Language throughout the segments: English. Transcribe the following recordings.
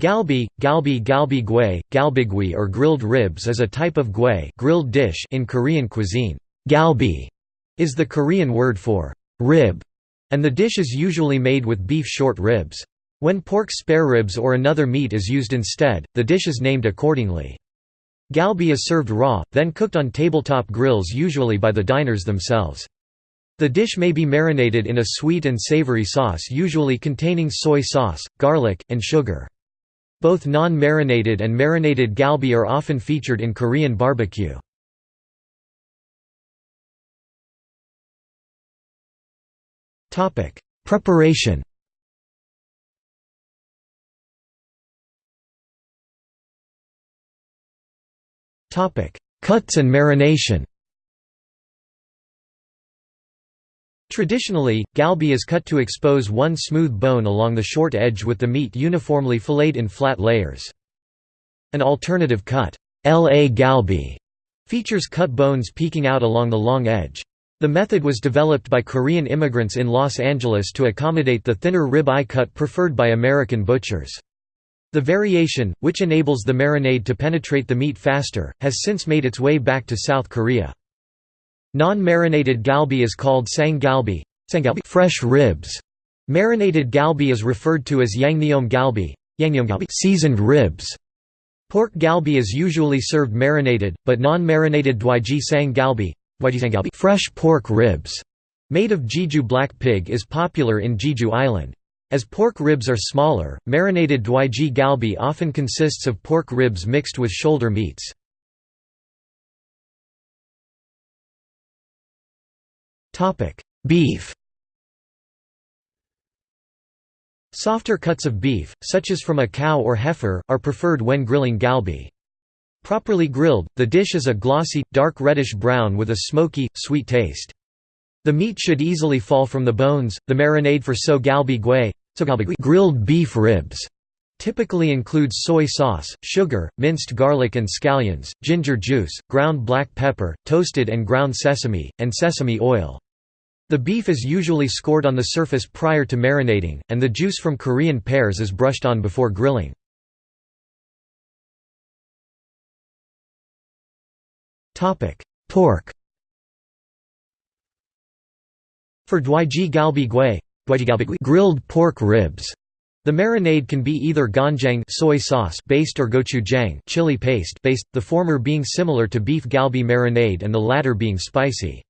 Galbi, galbi galbi gui, galbigui or grilled ribs is a type of gui grilled dish in Korean cuisine. Galbi is the Korean word for rib, and the dish is usually made with beef short ribs. When pork spare ribs or another meat is used instead, the dish is named accordingly. Galbi is served raw, then cooked on tabletop grills usually by the diners themselves. The dish may be marinated in a sweet and savory sauce usually containing soy sauce, garlic, and sugar. Both non-marinated and marinated galbi are often featured in Korean barbecue. Preparation Cuts and marination Traditionally, galbi is cut to expose one smooth bone along the short edge with the meat uniformly filleted in flat layers. An alternative cut, LA galbi, features cut bones peeking out along the long edge. The method was developed by Korean immigrants in Los Angeles to accommodate the thinner rib-eye cut preferred by American butchers. The variation, which enables the marinade to penetrate the meat faster, has since made its way back to South Korea. Non-marinated galbi is called sang galbi, fresh ribs. Marinated galbi is referred to as yangnyeom galbi, seasoned ribs. Pork galbi is usually served marinated, but non-marinated dwaeji sang galbi, fresh pork ribs, made of Jeju black pig is popular in Jeju Island. As pork ribs are smaller, marinated dwaeji galbi often consists of pork ribs mixed with shoulder meats. Beef Softer cuts of beef, such as from a cow or heifer, are preferred when grilling galbi. Properly grilled, the dish is a glossy, dark reddish-brown with a smoky, sweet taste. The meat should easily fall from the bones. The marinade for so galbi gui, grilled beef ribs, typically includes soy sauce, sugar, minced garlic and scallions, ginger juice, ground black pepper, toasted and ground sesame, and sesame oil. The beef is usually scored on the surface prior to marinating, and the juice from Korean pears is brushed on before grilling. Pork For dwaeji galbi grilled pork ribs, the marinade can be either ganjang soy sauce based or gochujang chili paste based, the former being similar to beef galbi marinade and the latter being spicy.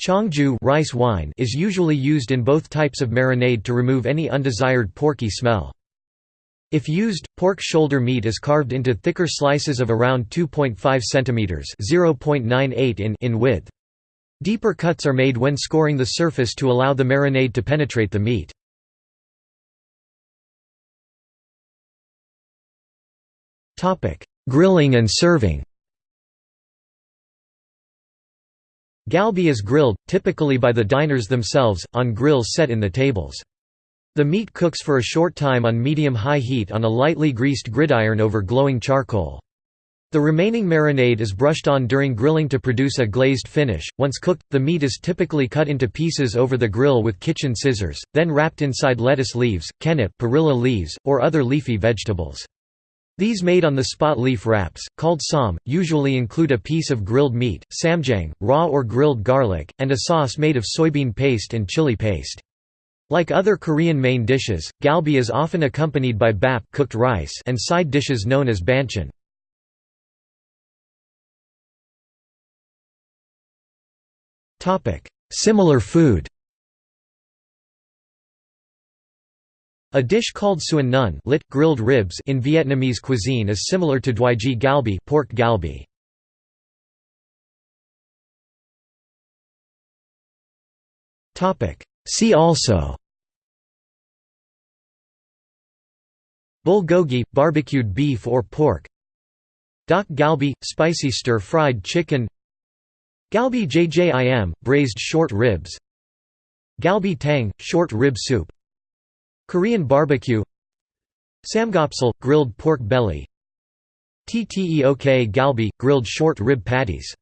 Cheongju rice wine is usually used in both types of marinade to remove any undesired porky smell. If used, pork shoulder meat is carved into thicker slices of around 2.5 cm (0.98 in) in width. Deeper cuts are made when scoring the surface to allow the marinade to penetrate the meat. Grilling and serving Galbi is grilled, typically by the diners themselves, on grills set in the tables. The meat cooks for a short time on medium-high heat on a lightly greased gridiron over glowing charcoal. The remaining marinade is brushed on during grilling to produce a glazed finish. Once cooked, the meat is typically cut into pieces over the grill with kitchen scissors, then wrapped inside lettuce leaves, kkaennip perilla leaves, or other leafy vegetables. These made on the spot leaf wraps, called ssam, usually include a piece of grilled meat, ssamjang, raw or grilled garlic, and a sauce made of soybean paste and chili paste. Like other Korean main dishes, galbi is often accompanied by bap cooked rice and side dishes known as banchan. Similar food A dish called sườn nướng lit, grilled ribs in Vietnamese cuisine is similar to dwaeji galbi, pork galbi. See also. Bulgogi – barbecued beef or pork. Dak galbi – spicy stir-fried chicken. Galbi jjim – braised short ribs. Galbi tang – short rib soup Korean barbecue Samgyeopsal – grilled pork belly Tteok galbi – grilled short rib patties